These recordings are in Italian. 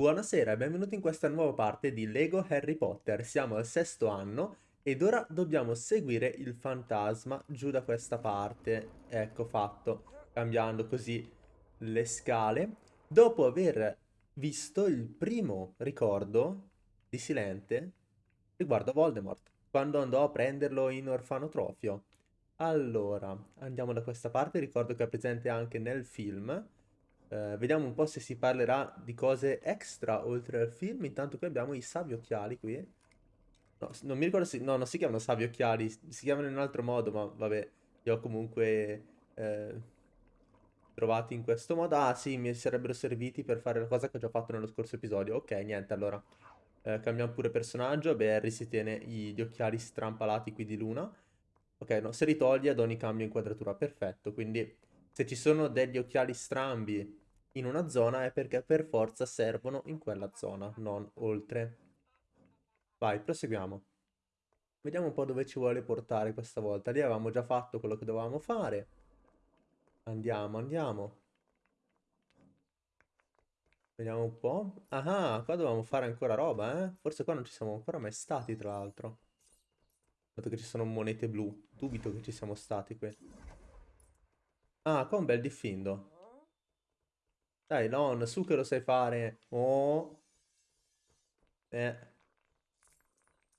Buonasera e benvenuti in questa nuova parte di Lego Harry Potter. Siamo al sesto anno ed ora dobbiamo seguire il fantasma giù da questa parte. Ecco fatto, cambiando così le scale. Dopo aver visto il primo ricordo di Silente riguardo a Voldemort, quando andò a prenderlo in orfanotrofio. Allora, andiamo da questa parte, ricordo che è presente anche nel film. Eh, vediamo un po' se si parlerà di cose extra oltre al film. Intanto qui abbiamo i savi occhiali qui. No, non mi ricordo se... No, non si chiamano savi occhiali, si chiamano in un altro modo, ma vabbè, li ho comunque eh, trovati in questo modo. Ah, sì, mi sarebbero serviti per fare la cosa che ho già fatto nello scorso episodio. Ok, niente, allora. Eh, cambiamo pure personaggio. Beh, Harry si tiene gli occhiali strampalati qui di Luna. Ok, no, se li toglie ad ogni cambio inquadratura, perfetto. Quindi se ci sono degli occhiali strambi in una zona è perché per forza servono in quella zona, non oltre. Vai, proseguiamo. Vediamo un po' dove ci vuole portare questa volta. Lì avevamo già fatto quello che dovevamo fare. Andiamo, andiamo. Vediamo un po'. Ah, qua dovevamo fare ancora roba, eh? Forse qua non ci siamo ancora mai stati, tra l'altro. Dato che ci sono monete blu. Dubito che ci siamo stati qui. Ah, qua un bel diffindo. Dai, non, su che lo sai fare. Oh. Eh.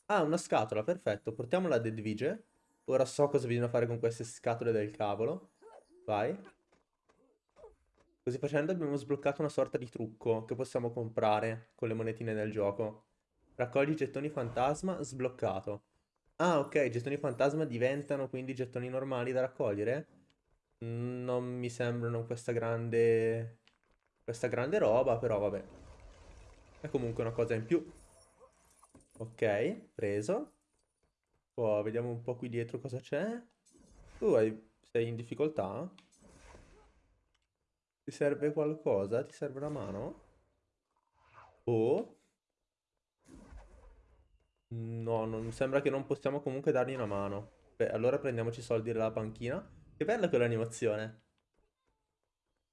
Ah, una scatola, perfetto. Portiamola ad Edvige. Ora so cosa bisogna fare con queste scatole del cavolo. Vai. Così facendo abbiamo sbloccato una sorta di trucco che possiamo comprare con le monetine del gioco. Raccogli gettoni fantasma, sbloccato. Ah, ok, gettoni fantasma diventano quindi gettoni normali da raccogliere? Non mi sembrano questa grande... questa grande roba, però vabbè. È comunque una cosa in più. Ok, preso. Poi vediamo un po' qui dietro cosa c'è. Tu hai... sei in difficoltà? Ti serve qualcosa? Ti serve una mano? Oh... No, non sembra che non possiamo comunque dargli una mano. Beh, allora prendiamoci i soldi dalla panchina. Che bella quell'animazione.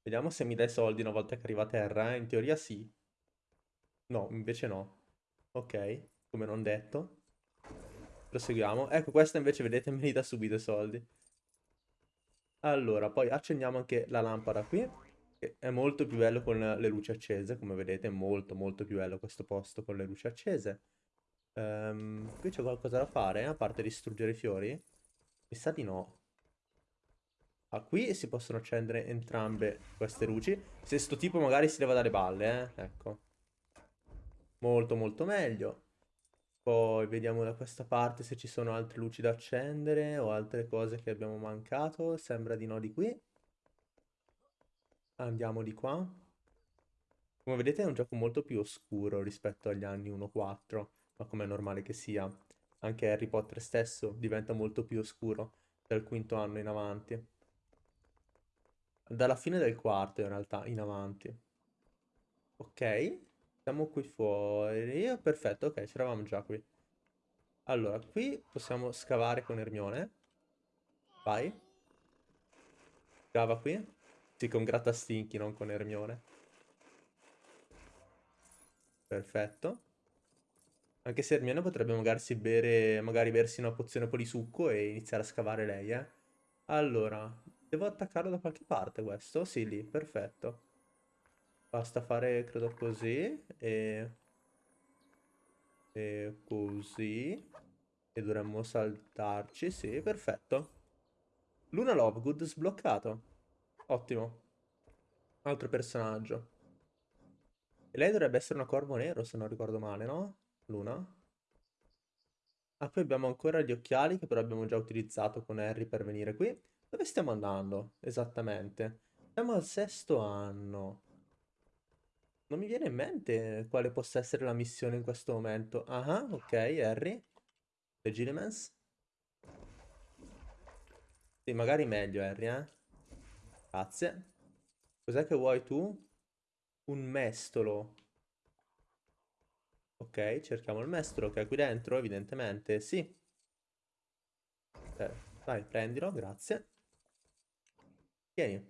Vediamo se mi dai soldi una volta che arriva a terra, eh. In teoria sì. No, invece no. Ok, come non detto. Proseguiamo. Ecco, questa invece, vedete, me li dà subito i soldi. Allora, poi accendiamo anche la lampada qui. È molto più bello con le luci accese, come vedete, molto molto più bello questo posto con le luci accese. Um, qui c'è qualcosa da fare, a parte distruggere i fiori? Mi sa di no. Ah, qui si possono accendere entrambe queste luci. Se sto tipo magari si leva dalle balle, eh. Ecco. Molto molto meglio. Poi vediamo da questa parte se ci sono altre luci da accendere o altre cose che abbiamo mancato. Sembra di no di qui. Andiamo di qua. Come vedete è un gioco molto più oscuro rispetto agli anni 1.4 ma come è normale che sia. Anche Harry Potter stesso diventa molto più oscuro dal quinto anno in avanti. Dalla fine del quarto in realtà, in avanti. Ok, siamo qui fuori. Perfetto, ok, ci eravamo già qui. Allora, qui possiamo scavare con Ermione. Vai. Scava qui. Sì, con Grattastinchi, non con Ermione. Perfetto. Anche se Hermione potrebbe magari bere, magari bersi una pozione un po' di succo e iniziare a scavare lei, eh. Allora, devo attaccarlo da qualche parte questo? Sì, lì, perfetto. Basta fare, credo, così e... E così. E dovremmo saltarci, sì, perfetto. Luna Lovegood sbloccato. Ottimo. Altro personaggio. E lei dovrebbe essere una corvo nero, se non ricordo male, no? Luna. Ah, poi abbiamo ancora gli occhiali che però abbiamo già utilizzato con Harry per venire qui. Dove stiamo andando? Esattamente. Siamo al sesto anno. Non mi viene in mente quale possa essere la missione in questo momento. Ah, ok, Harry. Legilimens. Sì, magari meglio, Harry, eh. Grazie. Cos'è che vuoi tu? Un mestolo. Ok, cerchiamo il mestolo che è qui dentro, evidentemente, sì. Eh, vai, prendilo, grazie. Tieni.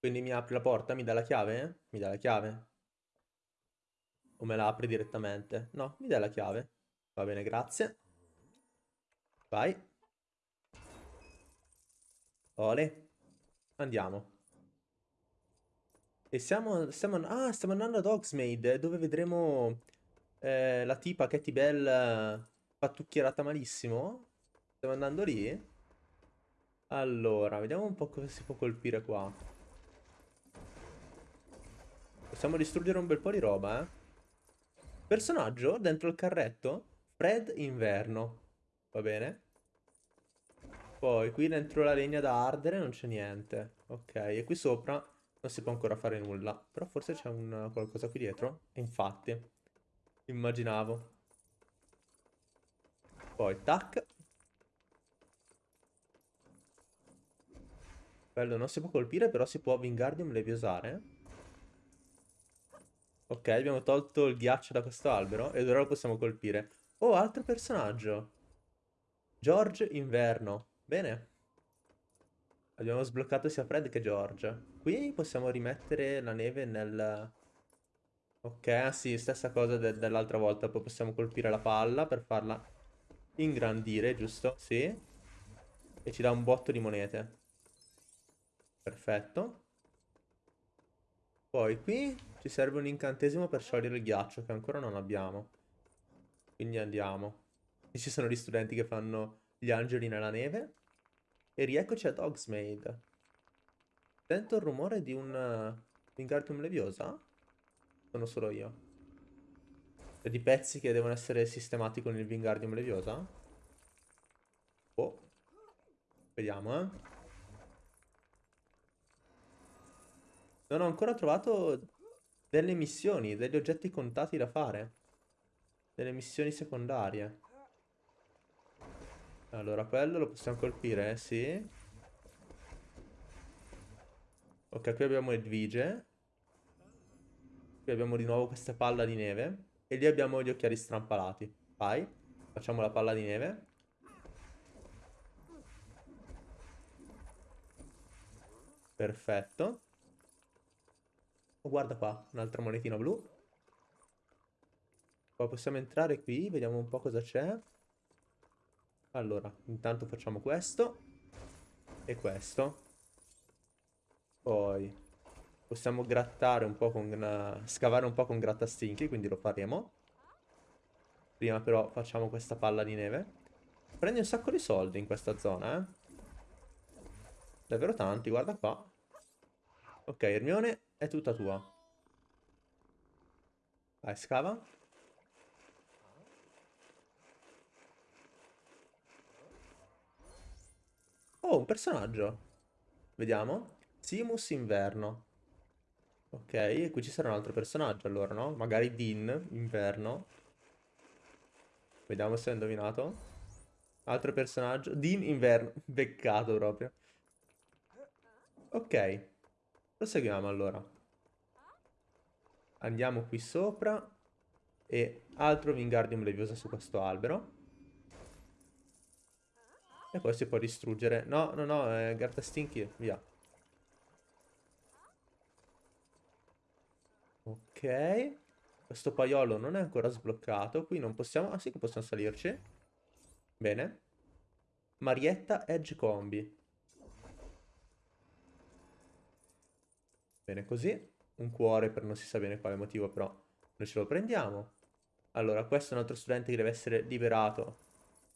Quindi mi apri la porta, mi dà la chiave? Mi dà la chiave? O me la apri direttamente? No, mi dà la chiave. Va bene, grazie. Vai. Ole. Andiamo. E siamo, stiamo, ah, stiamo andando ad Hogsmeade, dove vedremo eh, la tipa Katy Bell pattucchierata malissimo. Stiamo andando lì? Allora, vediamo un po' cosa si può colpire qua. Possiamo distruggere un bel po' di roba, eh. Personaggio dentro il carretto? Fred Inverno. Va bene. Poi qui dentro la legna da ardere non c'è niente. Ok, e qui sopra non si può ancora fare nulla. Però forse c'è qualcosa qui dietro. Infatti, immaginavo. Poi, tac. Bello, non si può colpire, però si può Wingardium Leviosare. Ok, abbiamo tolto il ghiaccio da questo albero ed ora lo possiamo colpire. Oh, altro personaggio. George Inverno. Bene. Abbiamo sbloccato sia Fred che George. Qui possiamo rimettere la neve nel... Ok, ah sì, stessa cosa de dell'altra volta. Poi possiamo colpire la palla per farla ingrandire, giusto? Sì. E ci dà un botto di monete. Perfetto. Poi qui ci serve un incantesimo per sciogliere il ghiaccio, che ancora non abbiamo. Quindi andiamo. E ci sono gli studenti che fanno gli angeli nella neve. E rieccoci a Dogsmaid. Sento il rumore di un Wingardium Leviosa? Sono solo io. E di pezzi che devono essere sistemati con il Wingardium Leviosa? Oh. Vediamo, eh. Non ho ancora trovato delle missioni, degli oggetti contati da fare. Delle missioni secondarie. Allora, quello lo possiamo colpire, eh? sì. Ok, qui abbiamo Edvige. Qui abbiamo di nuovo questa palla di neve. E lì abbiamo gli occhiali strampalati. Vai, facciamo la palla di neve. Perfetto. Oh, guarda qua, un'altra monetina blu. Poi possiamo entrare qui, vediamo un po' cosa c'è. Allora, intanto facciamo questo e questo. Poi possiamo grattare un po' con... Uh, scavare un po' con grattastinchi, quindi lo faremo. Prima però facciamo questa palla di neve. Prendi un sacco di soldi in questa zona, eh. Davvero tanti, guarda qua. Ok, Hermione è tutta tua. Vai, scava. Oh, un personaggio. Vediamo. Simus Inverno. Ok, e qui ci sarà un altro personaggio allora, no? Magari Dean, Inverno. Vediamo se ho indovinato. Altro personaggio. Dean, Inverno. Beccato proprio. Ok. Proseguiamo allora. Andiamo qui sopra. E altro Wingardium Leviosa su questo albero. E poi si può distruggere. No, no, no, è Garta Stinky, via. Ok. Questo paiolo non è ancora sbloccato. Qui non possiamo... Ah sì che possiamo salirci. Bene. Marietta Edge Combi. Bene così. Un cuore per non si sa bene quale motivo, però noi ce lo prendiamo. Allora, questo è un altro studente che deve essere liberato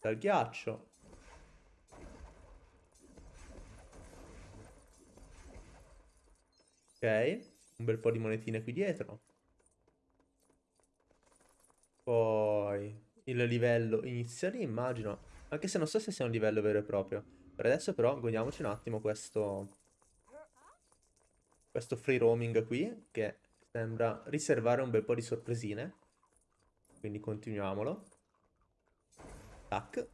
dal ghiaccio. Ok, un bel po' di monetine qui dietro. Poi il livello inizia lì, immagino. Anche se non so se sia un livello vero e proprio. Per adesso però godiamoci un attimo questo... Questo free roaming qui, che sembra riservare un bel po' di sorpresine. Quindi continuiamolo. Tac.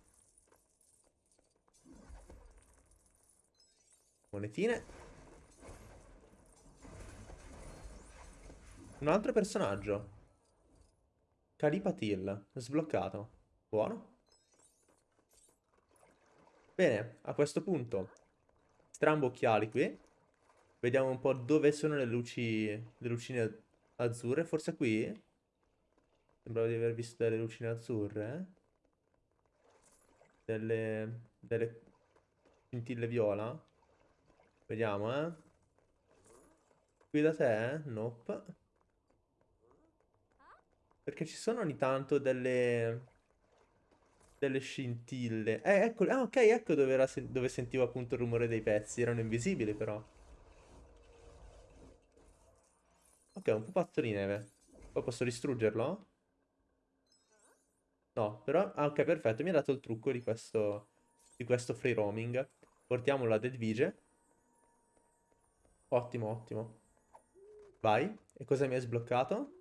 Monetine. Un altro personaggio. Calipatil. Sbloccato. Buono. Bene, a questo punto. Strambo occhiali qui. Vediamo un po' dove sono le luci, le lucine azzurre. Forse qui? Sembrava di aver visto delle lucine azzurre. Eh? Delle, delle scintille viola. Vediamo, eh. Qui da te, eh? Nope. Perché ci sono ogni tanto delle... Delle scintille. Eh, ecco, ah, ok, ecco dove, era, dove sentivo appunto il rumore dei pezzi. Erano invisibili, però. Ok, un pupazzo di neve. Poi posso distruggerlo? No, però... Ah, ok, perfetto. Mi ha dato il trucco di questo... Di questo free roaming. Portiamolo a Deadvige. Ottimo, ottimo. Vai. E cosa mi hai sbloccato?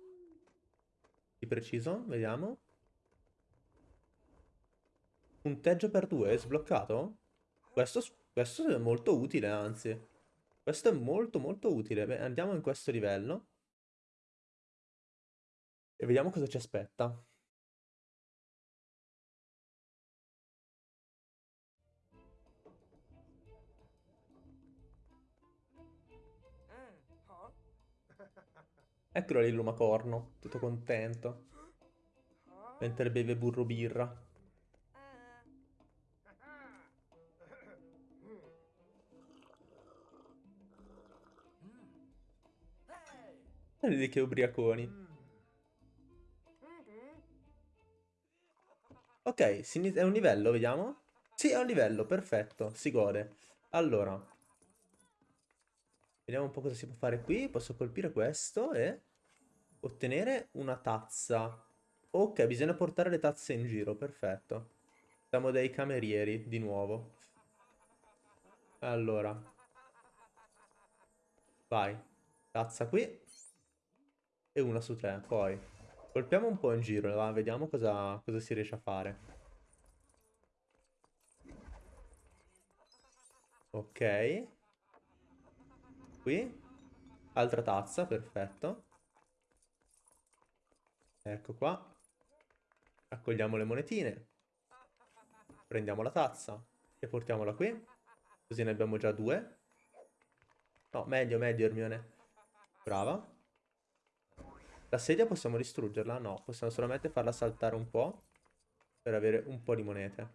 Di preciso? Vediamo. Punteggio per due, sbloccato? Questo, questo è molto utile, anzi. Questo è molto molto utile. Beh, andiamo in questo livello. E vediamo cosa ci aspetta. Eccolo lì il lumacorno, tutto contento. Mentre beve burro birra. Vedi che ubriaconi. Ok, è un livello, vediamo. Sì, è un livello, perfetto, si gode. Allora, vediamo un po' cosa si può fare qui. Posso colpire questo e ottenere una tazza. Ok, bisogna portare le tazze in giro, perfetto. Siamo dei camerieri, di nuovo. Allora. Vai. Tazza qui. E una su tre, poi. Colpiamo un po' in giro, va? Vediamo cosa, cosa si riesce a fare. Ok. Qui. Altra tazza, perfetto. Ecco qua. Raccogliamo le monetine. Prendiamo la tazza e portiamola qui. Così ne abbiamo già due. No, meglio, meglio Hermione. Brava. La sedia possiamo distruggerla? No, possiamo solamente farla saltare un po' per avere un po' di monete.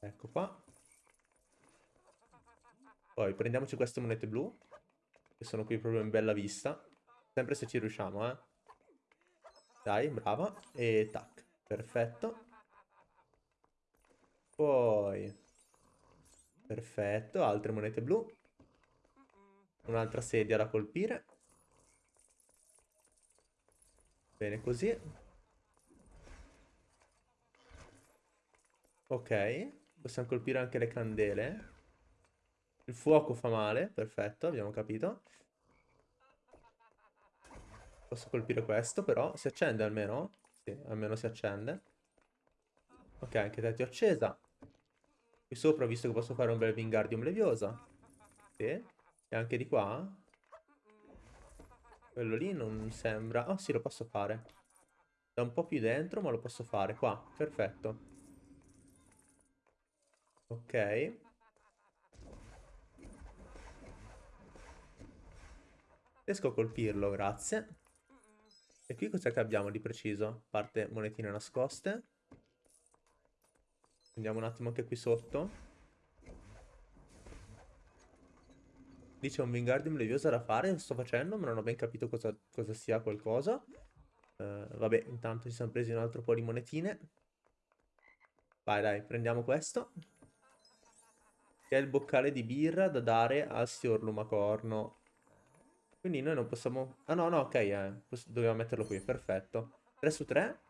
Ecco qua. Poi prendiamoci queste monete blu, che sono qui proprio in bella vista. Sempre se ci riusciamo, eh. Dai, brava. E tac. Perfetto. Poi... Perfetto, altre monete blu. Un'altra sedia da colpire. Bene così. Ok, possiamo colpire anche le candele. Il fuoco fa male, perfetto, abbiamo capito. Posso colpire questo però, si accende almeno? Sì, almeno si accende. Ok, anche te ti ho accesa. Qui sopra ho visto che posso fare un bel Wingardium Leviosa. Sì. E anche di qua? Quello lì non sembra... Oh sì, lo posso fare. Da un po' più dentro, ma lo posso fare. Qua, perfetto. Ok. Riesco a colpirlo, grazie. E qui cosa che abbiamo di preciso? Parte monetine nascoste. Andiamo un attimo anche qui sotto. Dice un Wingardium Leviosa da fare, sto facendo, ma non ho ben capito cosa, cosa sia qualcosa. Uh, vabbè, intanto ci siamo presi un altro po' di monetine. Vai, dai, prendiamo questo. Che è il boccale di birra da dare al signor Lumacorno. Quindi noi non possiamo... Ah no, no, ok, eh. dobbiamo metterlo qui, perfetto. 3 su 3.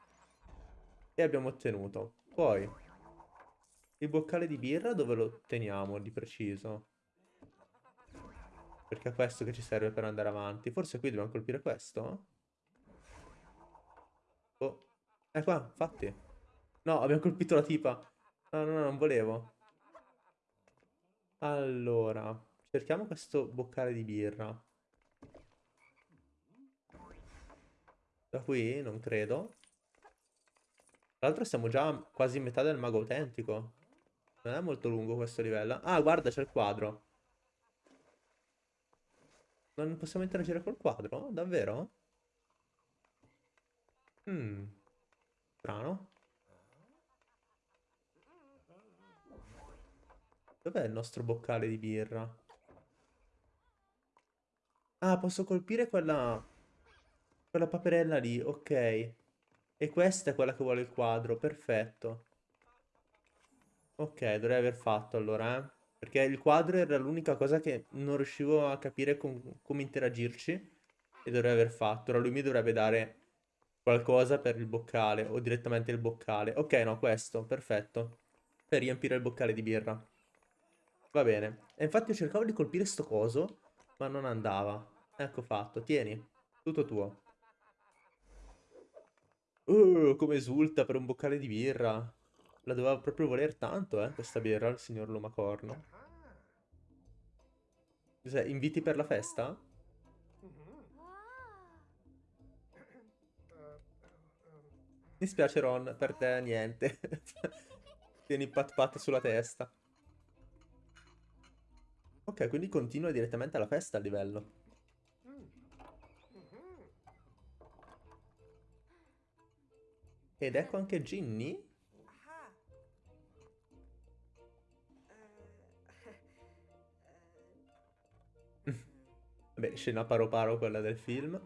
E abbiamo ottenuto. Poi, il boccale di birra dove lo teniamo di preciso? Perché è questo che ci serve per andare avanti. Forse qui dobbiamo colpire questo? Oh. È qua, infatti. No, abbiamo colpito la tipa. No, no, no, non volevo. Allora, cerchiamo questo boccale di birra. Da qui? Non credo. Tra l'altro siamo già quasi in metà del mago autentico. Non è molto lungo questo livello. Ah, guarda, c'è il quadro. Non possiamo interagire col quadro? Davvero? Hmm. Strano. Dov'è il nostro boccale di birra? Ah, posso colpire quella... Quella paperella lì, ok. E questa è quella che vuole il quadro, perfetto. Ok, dovrei aver fatto allora, eh. Perché il quadro era l'unica cosa che non riuscivo a capire com come interagirci. E dovrei aver fatto. Ora lui mi dovrebbe dare qualcosa per il boccale. O direttamente il boccale. Ok, no, questo, perfetto. Per riempire il boccale di birra. Va bene. E infatti io cercavo di colpire sto coso, ma non andava. Ecco fatto, tieni. Tutto tuo. Uh, come esulta per un boccale di birra. La doveva proprio voler tanto, eh, questa birra, il signor Lumacorno. Cos'è, inviti per la festa? Mi spiace Ron, per te niente. Tieni pat pat sulla testa. Ok, quindi continua direttamente alla festa a livello. Ed ecco anche Ginny. Beh, scena paro paro quella del film.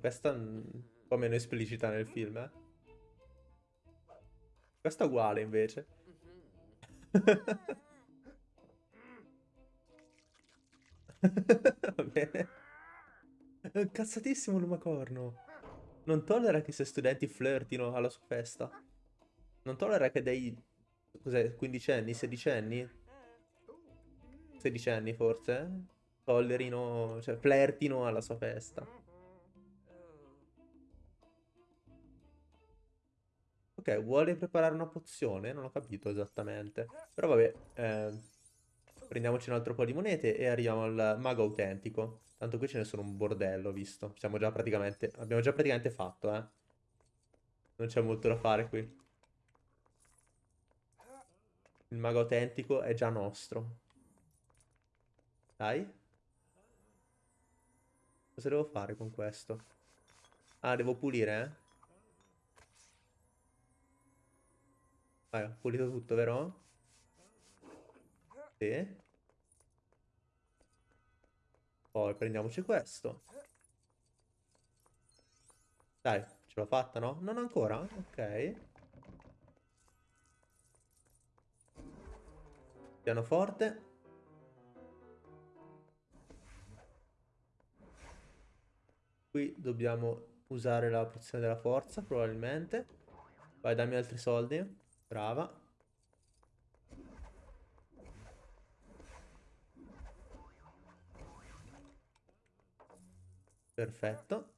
Questa un po' meno esplicita nel film, eh. Questa è uguale invece. Va bene. È incazzatissimo Lumacorno. Non tollera che i suoi studenti flirtino alla sua festa. Non tollera che dei... Cos'è? 15 anni? 16 anni? 16 anni forse? Tollerino... Cioè, flirtino alla sua festa. Ok, vuole preparare una pozione? Non ho capito esattamente. Però vabbè, eh, prendiamoci un altro po' di monete e arriviamo al mago autentico. Tanto qui ce ne sono un bordello, visto. Siamo già praticamente... Abbiamo già praticamente fatto, eh. Non c'è molto da fare qui. Il mago autentico è già nostro. Dai. Cosa devo fare con questo? Ah, devo pulire, eh? Vai, ho pulito tutto, vero? Sì. Poi prendiamoci questo. Dai, ce l'ho fatta, no? Non ancora? Ok. Pianoforte. Qui dobbiamo usare la pozione della forza, probabilmente. Vai, dammi altri soldi. Brava. Perfetto.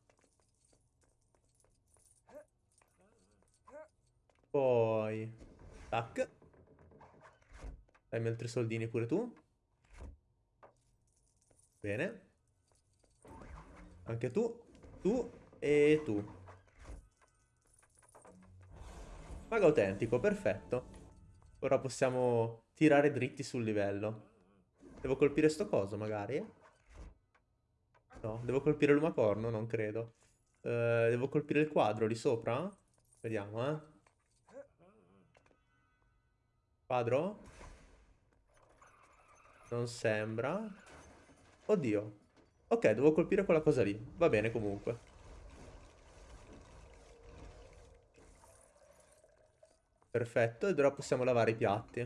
Poi... Tac. Dammi altri soldini pure tu. Bene. Anche tu. Tu e tu. Mago autentico, perfetto. Ora possiamo tirare dritti sul livello. Devo colpire sto coso magari? No, devo colpire l'umacorno? Non credo. Uh, devo colpire il quadro lì sopra? Vediamo, eh. Quadro? Non sembra. Oddio. Ok, devo colpire quella cosa lì. Va bene comunque. Perfetto, ed ora possiamo lavare i piatti.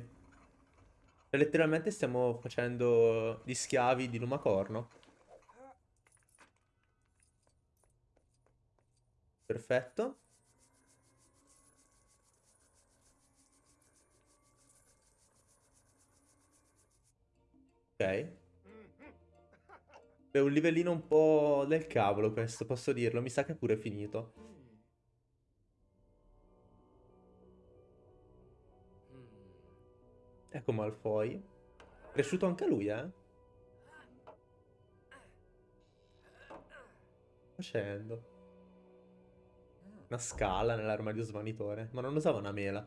E letteralmente stiamo facendo gli schiavi di Lumacorno. Perfetto. Ok. Beh, un livellino un po' del cavolo questo, posso dirlo. Mi sa che è pure finito. Ecco Malfoy. Cresciuto anche lui, eh? Facendo. Una scala nell'armadio svanitore. Ma non usava una mela.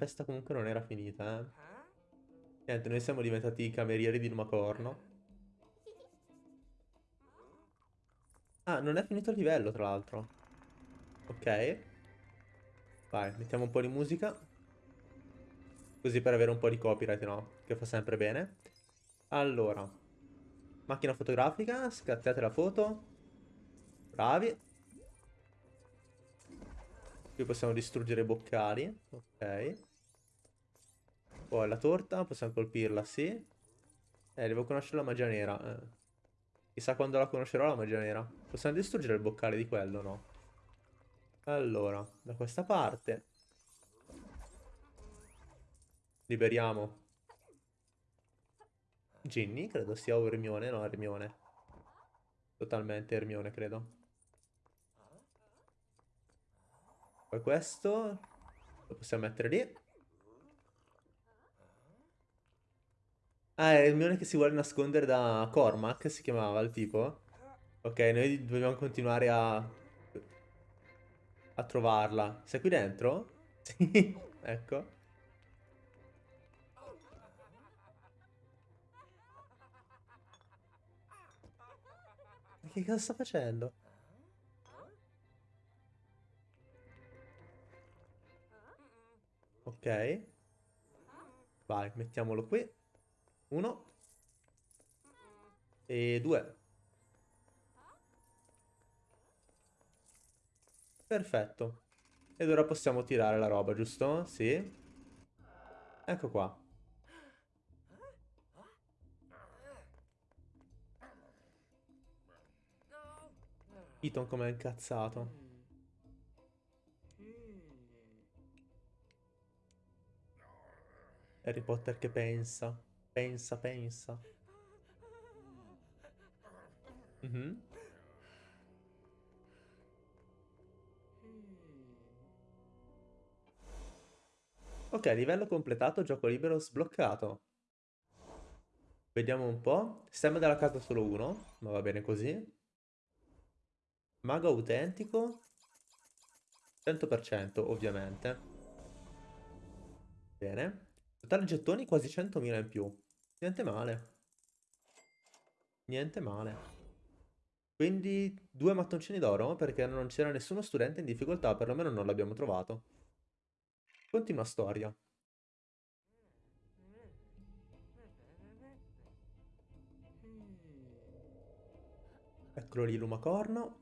Festa comunque non era finita, eh. Niente, noi siamo diventati i camerieri di Lumacorno. Ah, non è finito il livello, tra l'altro. Ok. Vai, mettiamo un po' di musica. Così per avere un po' di copyright, no? Che fa sempre bene. Allora. Macchina fotografica, scattate la foto. Bravi. Qui possiamo distruggere i boccali. Ok. Poi la torta, possiamo colpirla, sì. Eh, devo conoscere la magia nera. Eh. Chissà quando la conoscerò la magia nera. Possiamo distruggere il boccale di quello, no? Allora, da questa parte. Liberiamo. Ginny, credo sia o Hermione. No, Hermione. Totalmente Hermione, credo. Poi questo lo possiamo mettere lì. Ah, è Hermione che si vuole nascondere da Cormac, si chiamava il tipo. Ok, noi dobbiamo continuare a... a trovarla. Sei qui dentro? Sì, ecco. Che cosa sta facendo? Ok. Vai, mettiamolo qui. Uno. E due. Perfetto. Ed ora possiamo tirare la roba, giusto? Sì. Ecco qua. Ethan com'è incazzato. Harry Potter che pensa. Pensa, pensa. -hmm. Ok, livello completato, gioco libero sbloccato. Vediamo un po'. Sistema della casa solo uno, ma va bene così. Mago autentico. 100% ovviamente. Bene. Totale gettoni quasi 100.000 in più. Niente male. Niente male. Quindi due mattoncini d'oro perché non c'era nessuno studente in difficoltà, perlomeno non l'abbiamo trovato. Continua storia. Eccolo lì Lumacorno.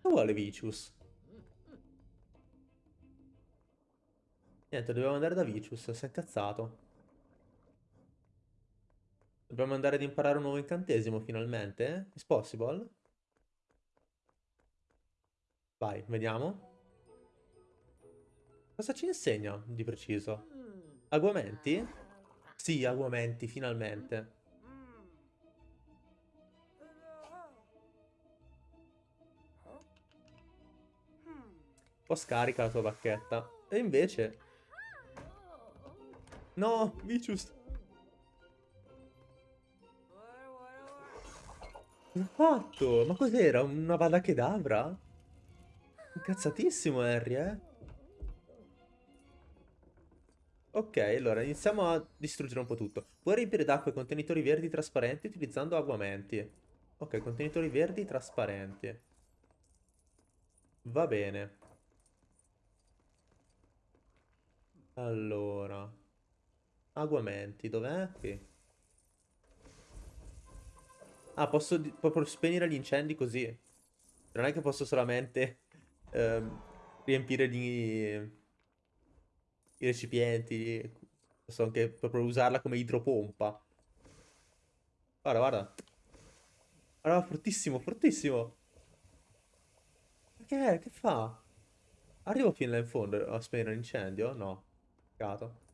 Che vuole Vicius? Niente, dobbiamo andare da Vicius, si è incazzato. Dobbiamo andare ad imparare un nuovo incantesimo finalmente? Is possible? Vai, vediamo. Cosa ci insegna di preciso? Aguamenti? Sì, aguamenti, finalmente. Un po' scarica la tua bacchetta. E invece... No, Vicius. Cosa fatto? Ma cos'era? Una vada kedavra? Incazzatissimo Harry, eh? Ok, allora iniziamo a distruggere un po' tutto. Puoi riempire d'acqua i contenitori verdi trasparenti utilizzando aguamenti. Ok, contenitori verdi trasparenti. Va bene. Allora... Aguamenti, dov'è? Qui. Ah, posso proprio spegnere gli incendi così. Non è che posso solamente ehm, riempire gli... i recipienti. Posso anche proprio usarla come idropompa. Guarda, guarda. Guarda, fortissimo, fortissimo. Che è? Che fa? Arrivo fino là in fondo a spegnere l'incendio? No. Peccato.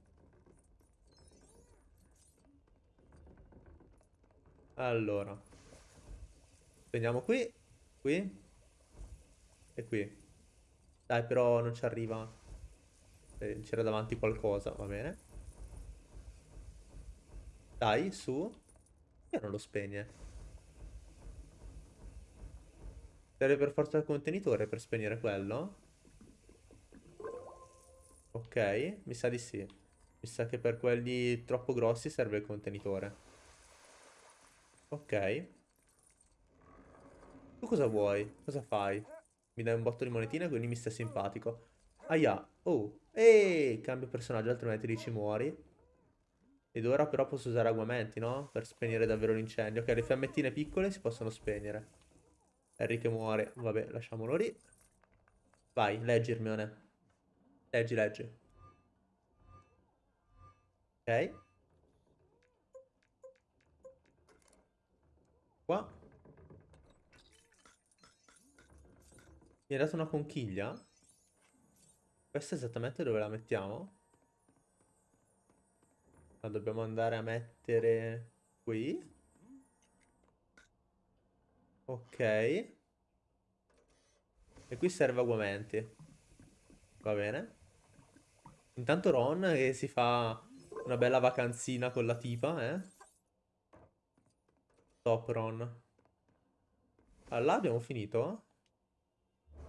Allora. Prendiamo qui, qui e qui. Dai, però non ci arriva. Eh, c'era davanti qualcosa, va bene. Dai, su. E non lo spegne. Serve per forza il contenitore per spegnere quello? Ok, mi sa di sì. Mi sa che per quelli troppo grossi serve il contenitore. Ok. Tu cosa vuoi? Cosa fai? Mi dai un botto di monetine, quindi mi stai simpatico. Aia. Oh. Ehi, cambio personaggio, altrimenti lì ci muori. Ed ora però posso usare aguamenti, no? Per spegnere davvero l'incendio. Ok, le fiammettine piccole si possono spegnere. Harry che muore. Vabbè, lasciamolo lì. Vai, leggi Hermione. Leggi, leggi. Ok. Qua. Mi hai dato una conchiglia? Questa esattamente dove la mettiamo? La dobbiamo andare a mettere qui. Ok. E qui serve aguamenti. Va bene. Intanto Ron che si fa una bella vacanzina con la tipa, eh. Top Ron. Allora, abbiamo finito?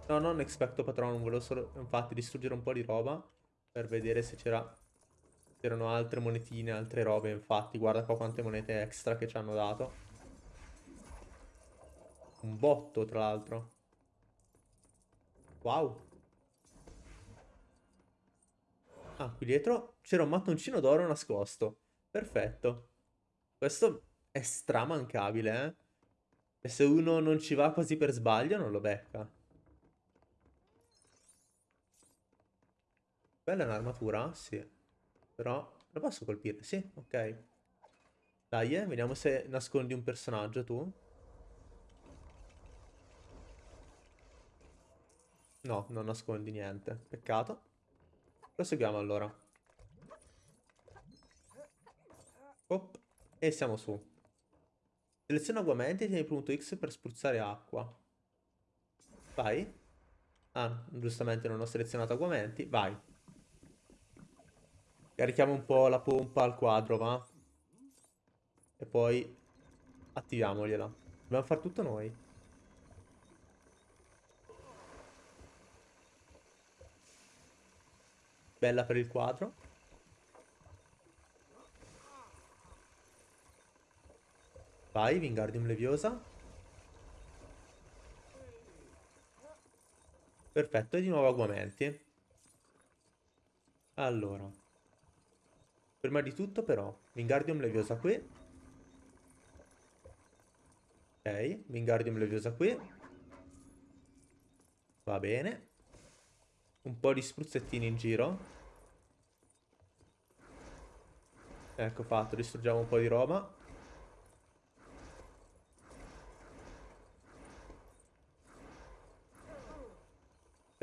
No, non expecto patron, volevo solo infatti distruggere un po' di roba per vedere se c'era C'erano altre monetine, altre robe, infatti. Guarda qua quante monete extra che ci hanno dato. Un botto, tra l'altro. Wow. Ah, qui dietro c'era un mattoncino d'oro nascosto. Perfetto. Questo è stramancabile, eh. E se uno non ci va quasi per sbaglio, non lo becca. Quella è un'armatura? Sì. Però lo posso colpire? Sì, ok. Dai, eh, vediamo se nascondi un personaggio tu. No, non nascondi niente. Peccato. Proseguiamo allora. Op. E siamo su. Seleziona aguamenti e tieni punto X per spruzzare acqua. Vai. Ah, giustamente non ho selezionato aguamenti. Vai. Carichiamo un po' la pompa al quadro, va? E poi attiviamogliela. Dobbiamo fare tutto noi. Bella per il quadro. Vai, Wingardium Leviosa. Perfetto, e di nuovo aguamenti. Allora. Prima di tutto però, Wingardium Leviosa qui. Ok, Wingardium Leviosa qui. Va bene. Un po' di spruzzettini in giro. Ecco fatto, distruggiamo un po' di roba.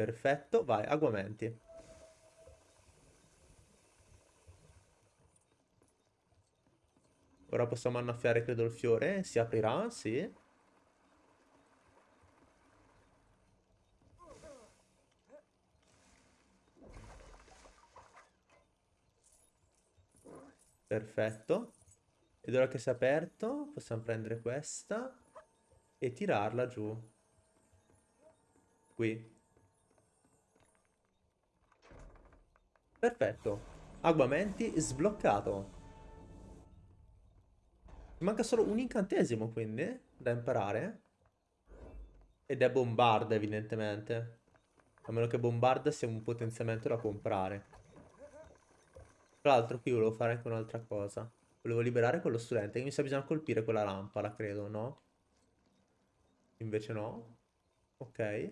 Perfetto, vai, aguamenti. Ora possiamo annaffiare, credo, il fiore. Si aprirà, sì. Perfetto. Ed ora che si è aperto, possiamo prendere questa e tirarla giù. Qui. Perfetto. Aguamenti sbloccato. Manca solo un incantesimo, quindi, da imparare. Ed è bombarda, evidentemente. A meno che bombarda sia un potenziamento da comprare. Tra l'altro qui volevo fare anche un'altra cosa. Volevo liberare quello studente. Mi sa bisogna colpire quella lampada, credo, no? Invece no. Ok.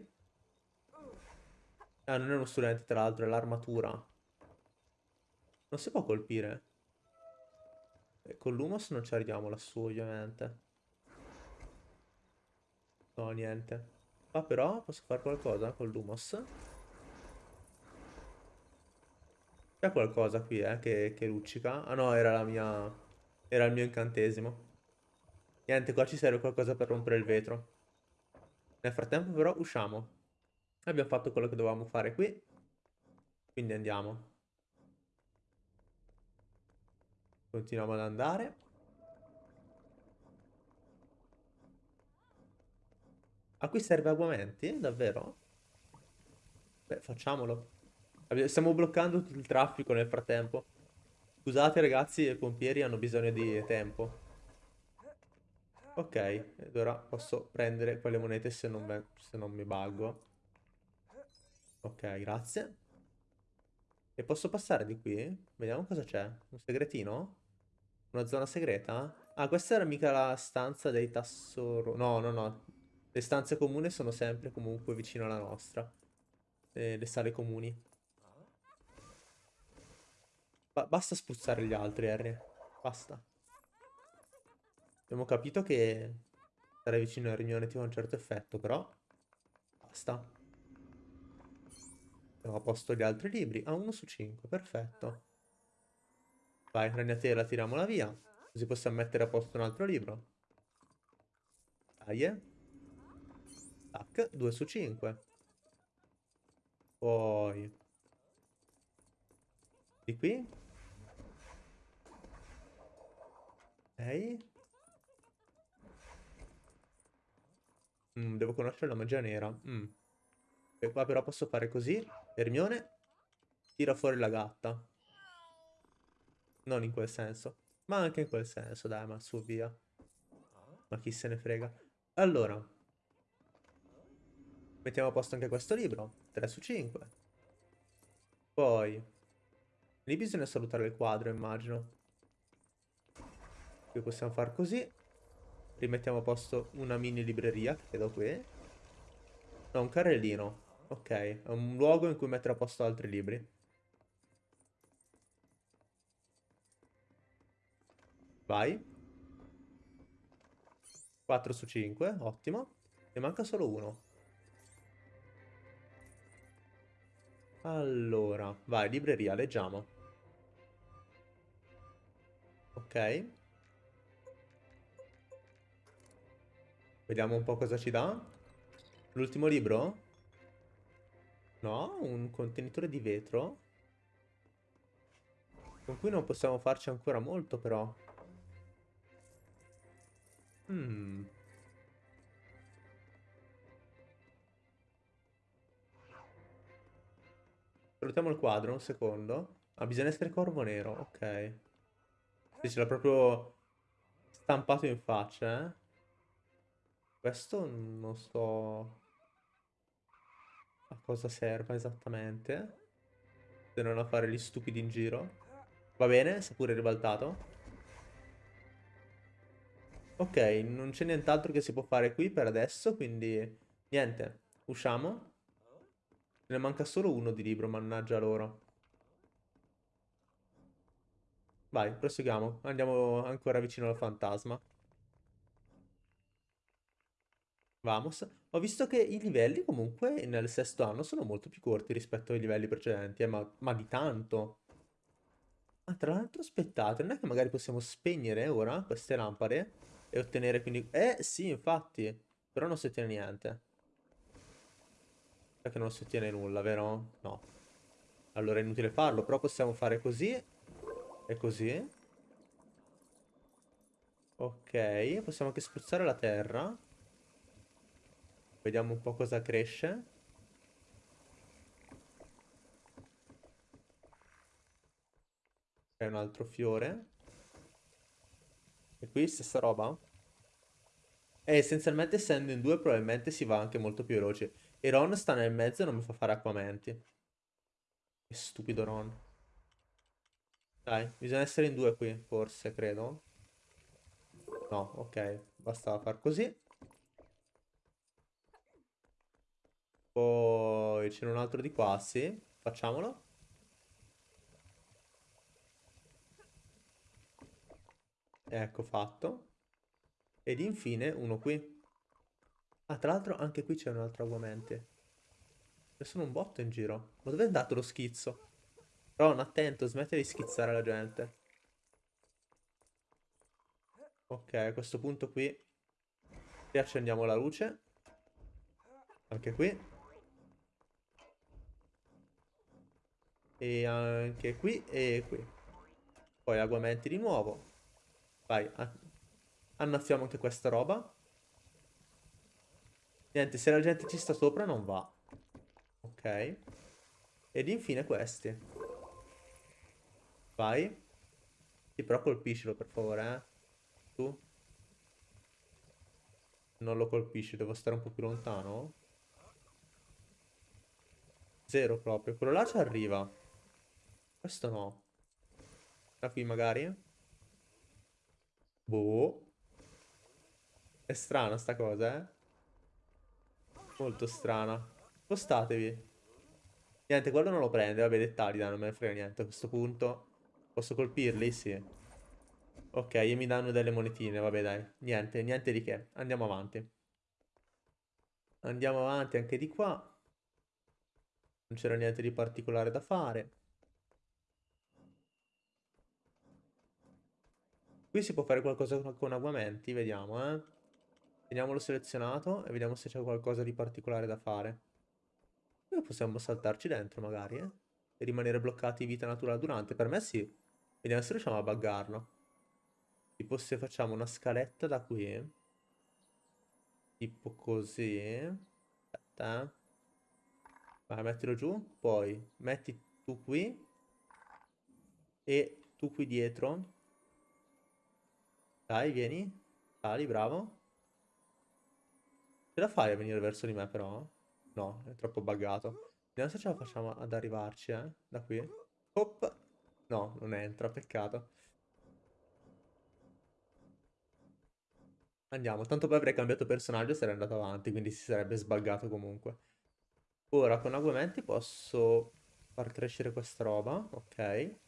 Ah, non è uno studente, tra l'altro, è l'armatura. Non si può colpire. E con l'Humos non ci arriviamo lassù, ovviamente. No, niente. Ah, però posso fare qualcosa con l'Humos. C'è qualcosa qui, eh, che, che luccica. Ah no, era la mia... Era il mio incantesimo. Niente, qua ci serve qualcosa per rompere il vetro. Nel frattempo però usciamo. Abbiamo fatto quello che dovevamo fare qui. Quindi andiamo. Continuiamo ad andare. A qui serve aguamenti? Davvero? Beh, facciamolo. Stiamo bloccando tutto il traffico nel frattempo. Scusate ragazzi, i pompieri hanno bisogno di tempo. Ok, ed ora posso prendere quelle monete se non, se non mi buggo. Ok, grazie. E posso passare di qui? Vediamo cosa c'è. Un segretino? Una zona segreta? Ah, questa era mica la stanza dei tassoro... No, no, no. Le stanze comuni sono sempre comunque vicino alla nostra. Eh, le sale comuni. Ba basta spruzzare gli altri, Harry. Basta. Abbiamo capito che stare vicino al riunione ti fa un certo effetto, però... Basta. Abbiamo a posto gli altri libri. Ah, uno su cinque, perfetto. Vai, ragnatela, tiriamola via. Così possiamo mettere a posto un altro libro. Dai, eh. Tac, 2 su 5. Poi... Di qui? Ok. Mm, devo conoscere la magia nera. Mm. E qua però posso fare così. Hermione, tira fuori la gatta. Non in quel senso. Ma anche in quel senso, dai, ma su via. Ma chi se ne frega. Allora. Mettiamo a posto anche questo libro. 3 su 5. Poi. Lì bisogna salutare il quadro, immagino. Qui possiamo far così. Rimettiamo a posto una mini libreria, che credo qui. No, un carrellino. Ok, è un luogo in cui mettere a posto altri libri. Vai. 4 su 5, ottimo. Ne manca solo uno. Allora, vai, libreria, leggiamo. Ok. Vediamo un po' cosa ci dà. L'ultimo libro? No, un contenitore di vetro. Con cui non possiamo farci ancora molto, però. Hmm. Salutiamo il quadro, un secondo. Ah, bisogna essere corvo nero, ok. Sì, ce l'ha proprio stampato in faccia, eh. Questo non so a cosa serva esattamente. Se non a fare gli stupidi in giro. Va bene, si è pure ribaltato. Ok, non c'è nient'altro che si può fare qui per adesso, quindi niente, usciamo. Ne manca solo uno di libro, mannaggia loro. Vai, proseguiamo. Andiamo ancora vicino al fantasma. Vamos. Ho visto che i livelli comunque nel sesto anno sono molto più corti rispetto ai livelli precedenti, eh, ma, ma di tanto. Ah, tra l'altro aspettate, non è che magari possiamo spegnere ora queste lampade e ottenere quindi... Eh, sì, infatti. Però non si ottiene niente. Perché non si ottiene nulla, vero? No. Allora è inutile farlo, però possiamo fare così e così. Ok, possiamo anche spruzzare la terra. Vediamo un po' cosa cresce. C'è un altro fiore. E qui stessa roba? E essenzialmente essendo in due probabilmente si va anche molto più veloce. E Ron sta nel mezzo e non mi fa fare acquamenti. Che stupido Ron. Dai, bisogna essere in due qui, forse, credo. No, ok. Basta far così. Poi c'è un altro di qua, sì. Facciamolo. Ecco fatto. Ed infine uno qui. Ah, tra l'altro anche qui c'è un altro aguamente. Ce sono un botto in giro. Ma dove è andato lo schizzo? Ron, attento, smetti di schizzare la gente. Ok, a questo punto qui riaccendiamo la luce. Anche qui. E anche qui e qui. Poi aguamenti di nuovo. Vai, annaffiamo anche questa roba. Niente, se la gente ci sta sopra non va. Ok. Ed infine questi. Vai. Sì, però colpiscilo per favore, eh. Tu. Non lo colpisci, devo stare un po' più lontano. Zero proprio. Quello là ci arriva. Questo no. Da qui magari. Boh. È strana sta cosa, eh. Molto strana. Spostatevi. Niente, quello non lo prende. Vabbè, dettagli, dai, non me ne frega niente a questo punto. Posso colpirli? Sì. Ok, e mi danno delle monetine, vabbè dai. Niente, niente di che. Andiamo avanti. Andiamo avanti anche di qua. Non c'era niente di particolare da fare. Qui si può fare qualcosa con aguamenti, vediamo, eh. Teniamolo selezionato e vediamo se c'è qualcosa di particolare da fare. Noi possiamo saltarci dentro magari, eh. E rimanere bloccati vita naturale durante. Per me sì. Vediamo se riusciamo a buggarlo. Tipo se facciamo una scaletta da qui. Tipo così. Aspetta. Eh. Vai, mettilo giù. Poi metti tu qui. E tu qui dietro. Dai, vieni. Sali, bravo. Ce la fai a venire verso di me però? No, è troppo buggato. Vediamo se ce la facciamo ad arrivarci, eh. Da qui. Hop. No, non entra, peccato. Andiamo, tanto poi avrei cambiato personaggio e sarei andato avanti, quindi si sarebbe sbaggato comunque. Ora con aguamenti posso far crescere questa roba, ok.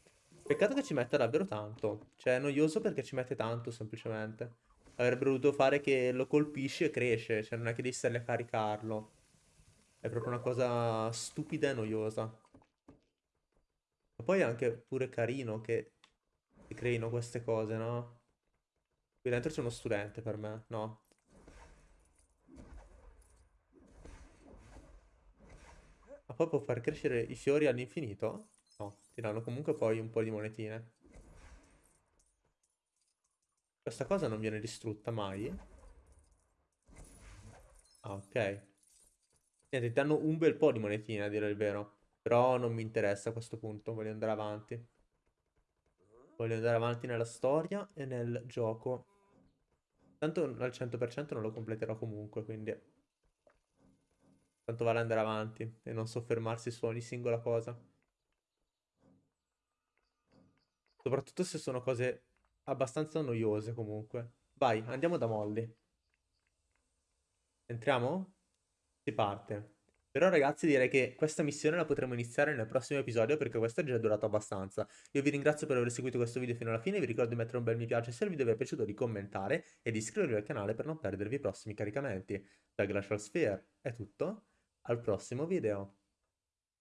Peccato che ci metta davvero tanto. Cioè è noioso perché ci mette tanto semplicemente. Avrebbe dovuto fare che lo colpisci e cresce, cioè non è che devi stare a caricarlo. È proprio una cosa stupida e noiosa. Ma poi è anche pure carino che, che creino queste cose, no? Qui dentro c'è uno studente per me, no? Ma poi può far crescere i fiori all'infinito? No, ti danno comunque poi un po' di monetine. Questa cosa non viene distrutta mai? Ah, ok. Niente, ti danno un bel po' di monetine, a dire il vero. Però non mi interessa a questo punto, voglio andare avanti. Voglio andare avanti nella storia e nel gioco. Tanto al 100% non lo completerò comunque, quindi... Tanto vale andare avanti e non soffermarsi su ogni singola cosa. Soprattutto se sono cose abbastanza noiose comunque. Vai, andiamo da Molly. Entriamo? Si parte. Però ragazzi direi che questa missione la potremo iniziare nel prossimo episodio perché questo è già durato abbastanza. Io vi ringrazio per aver seguito questo video fino alla fine, vi ricordo di mettere un bel mi piace se il video vi è piaciuto, di commentare e di iscrivervi al canale per non perdervi i prossimi caricamenti. Da Glacial Sphere è tutto, al prossimo video.